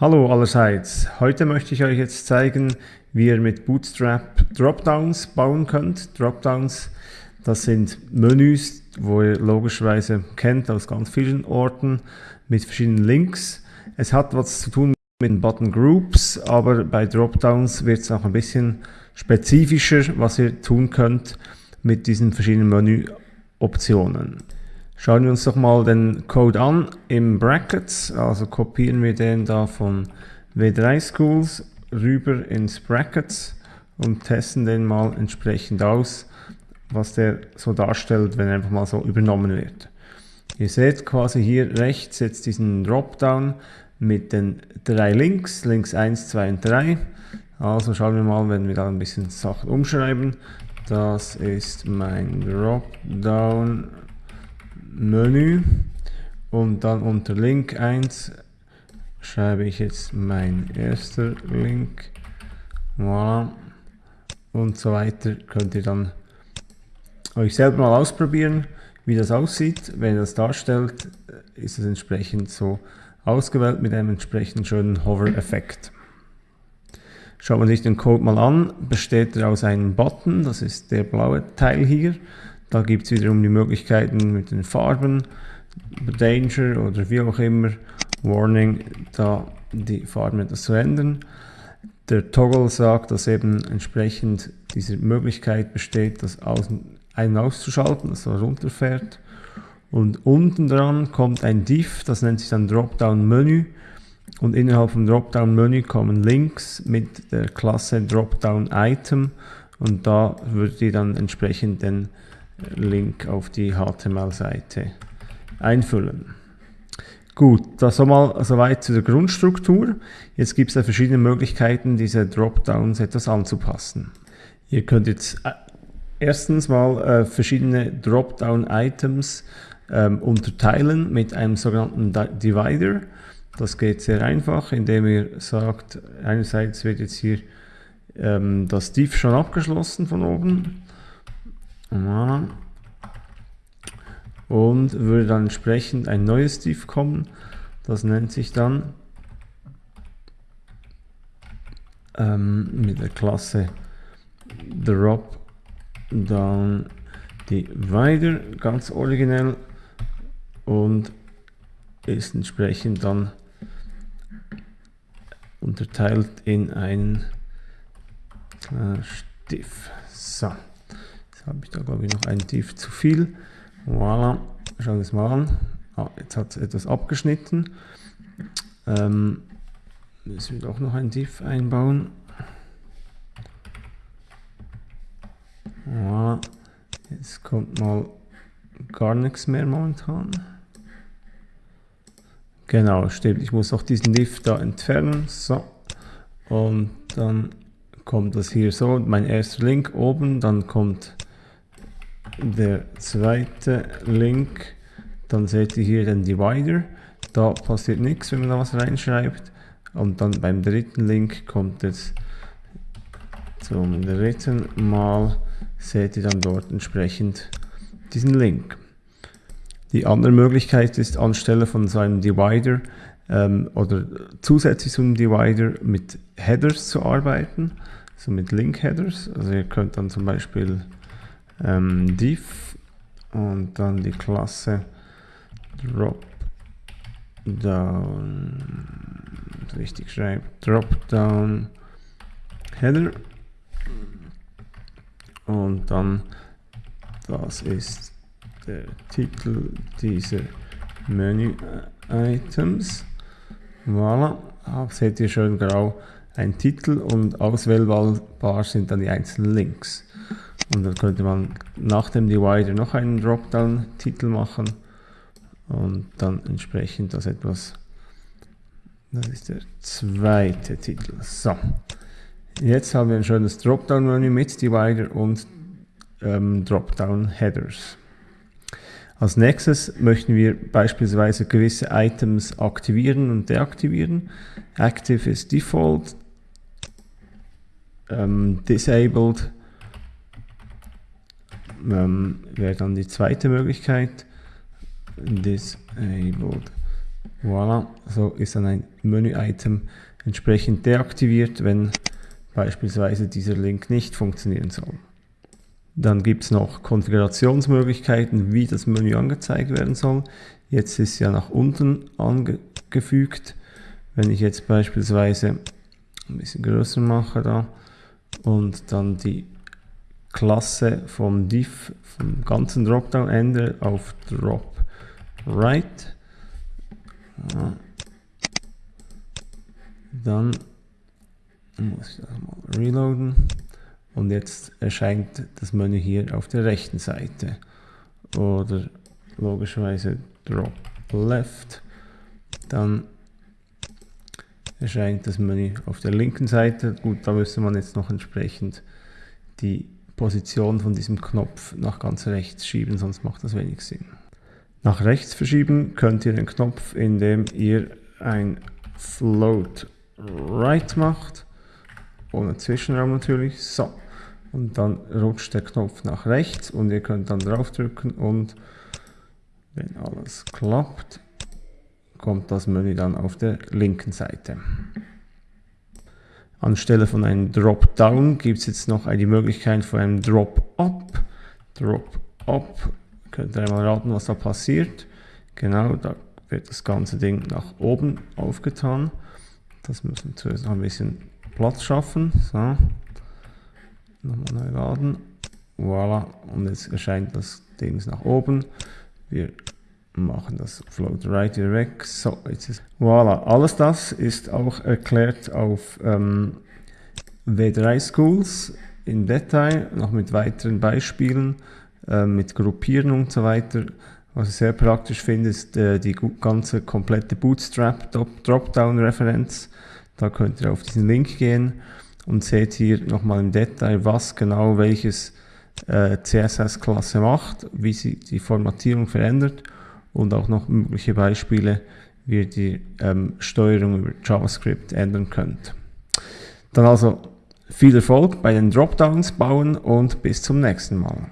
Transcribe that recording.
Hallo allerseits, heute möchte ich euch jetzt zeigen, wie ihr mit Bootstrap Dropdowns bauen könnt. Dropdowns, das sind Menüs, wo ihr logischerweise kennt aus ganz vielen Orten mit verschiedenen Links. Es hat was zu tun mit den Button Groups, aber bei Dropdowns wird es auch ein bisschen spezifischer, was ihr tun könnt mit diesen verschiedenen Menüoptionen. Schauen wir uns doch mal den Code an im Brackets, also kopieren wir den da von W3 Schools rüber ins Brackets und testen den mal entsprechend aus, was der so darstellt, wenn er einfach mal so übernommen wird. Ihr seht quasi hier rechts jetzt diesen Dropdown mit den drei Links, Links 1, 2 und 3. Also schauen wir mal, wenn wir da ein bisschen Sachen umschreiben. Das ist mein Dropdown Menü. Und dann unter Link 1 schreibe ich jetzt mein erster Link. Voilà. und so weiter könnt ihr dann euch selber mal ausprobieren wie das aussieht. Wenn ihr das darstellt ist es entsprechend so ausgewählt mit einem entsprechend schönen Hover-Effekt. Schaut man sich den Code mal an, besteht er aus einem Button, das ist der blaue Teil hier, da gibt es wiederum die Möglichkeiten mit den Farben, Danger oder wie auch immer, Warning, da die Farben etwas zu ändern. Der Toggle sagt, dass eben entsprechend diese Möglichkeit besteht, das Außen ein- und auszuschalten, dass er runterfährt. Und unten dran kommt ein Div, das nennt sich dann Dropdown Menü. Und innerhalb vom Dropdown Menü kommen Links mit der Klasse Dropdown Item. Und da würdet ihr dann entsprechend den Link auf die HTML-Seite einfüllen. Gut, das mal soweit zu der Grundstruktur. Jetzt gibt es da verschiedene Möglichkeiten, diese Dropdowns etwas anzupassen. Ihr könnt jetzt äh, erstens mal äh, verschiedene Dropdown-Items ähm, unterteilen mit einem sogenannten Divider. Das geht sehr einfach, indem ihr sagt, einerseits wird jetzt hier ähm, das Div schon abgeschlossen von oben und würde dann entsprechend ein neues Div kommen. Das nennt sich dann ähm, mit der Klasse Drop Down Divider, ganz originell und ist entsprechend dann unterteilt in einen äh, Div. So habe ich da glaube ich noch ein Div zu viel. Voilà, schauen wir es mal an. Ah, jetzt hat es etwas abgeschnitten. Ähm, müssen wir doch noch ein Div einbauen. Voilà. Jetzt kommt mal gar nichts mehr momentan. Genau, stimmt. Ich muss auch diesen Div da entfernen. So. Und dann kommt das hier so. Mein erster Link oben. Dann kommt der zweite Link, dann seht ihr hier den Divider. Da passiert nichts, wenn man da was reinschreibt. Und dann beim dritten Link kommt es zum dritten Mal, seht ihr dann dort entsprechend diesen Link. Die andere Möglichkeit ist, anstelle von so einem Divider ähm, oder zusätzlich zu einem Divider mit Headers zu arbeiten, so mit Link-Headers. Also ihr könnt dann zum Beispiel ähm, div und dann die Klasse drop down. Richtig schreibt drop down header. Und dann das ist der Titel dieser Menü Items. Voilà. Seht ihr schön grau ein Titel und auswählbar sind dann die einzelnen Links und dann könnte man nach dem Divider noch einen Dropdown-Titel machen und dann entsprechend das etwas, das ist der zweite Titel. So, jetzt haben wir ein schönes Dropdown-Menü mit Divider und ähm, Dropdown-Headers. Als nächstes möchten wir beispielsweise gewisse Items aktivieren und deaktivieren. Active ist Default, ähm, Disabled ähm, wäre dann die zweite Möglichkeit. Disabled Voilà, so ist dann ein Menü-Item entsprechend deaktiviert, wenn beispielsweise dieser Link nicht funktionieren soll. Dann gibt es noch Konfigurationsmöglichkeiten, wie das Menü angezeigt werden soll. Jetzt ist ja nach unten angefügt. Wenn ich jetzt beispielsweise ein bisschen größer mache da und dann die Klasse vom Div, vom ganzen Dropdown ändere auf Drop Right, ja. dann muss ich das mal reloaden und jetzt erscheint das Menü hier auf der rechten Seite oder logischerweise Drop Left, dann erscheint das Menü auf der linken Seite. Gut, da müsste man jetzt noch entsprechend die Position von diesem Knopf nach ganz rechts schieben, sonst macht das wenig Sinn. Nach rechts verschieben könnt ihr den Knopf, indem ihr ein Float Right macht, ohne Zwischenraum natürlich. So, und dann rutscht der Knopf nach rechts und ihr könnt dann draufdrücken und wenn alles klappt, kommt das Menü dann auf der linken Seite. Anstelle von einem Drop-Down gibt es jetzt noch die Möglichkeit von einem Drop-Up. Drop-Up, könnt ihr einmal raten, was da passiert. Genau, da wird das ganze Ding nach oben aufgetan. Das müssen wir zuerst noch ein bisschen Platz schaffen. So. Nochmal neu laden. Voilà, und jetzt erscheint das Ding nach oben. Wir machen das Float Right weg. So, jetzt ist voilà. Alles das ist auch erklärt auf ähm, W3 Schools in Detail, noch mit weiteren Beispielen, äh, mit Gruppieren und so weiter. Was ich sehr praktisch finde, ist äh, die ganze komplette Bootstrap Dropdown-Referenz. Da könnt ihr auf diesen Link gehen und seht hier nochmal im Detail, was genau welches äh, CSS-Klasse macht, wie sie die Formatierung verändert und auch noch mögliche Beispiele, wie ihr die ähm, Steuerung über JavaScript ändern könnt. Dann also viel Erfolg bei den Dropdowns bauen und bis zum nächsten Mal.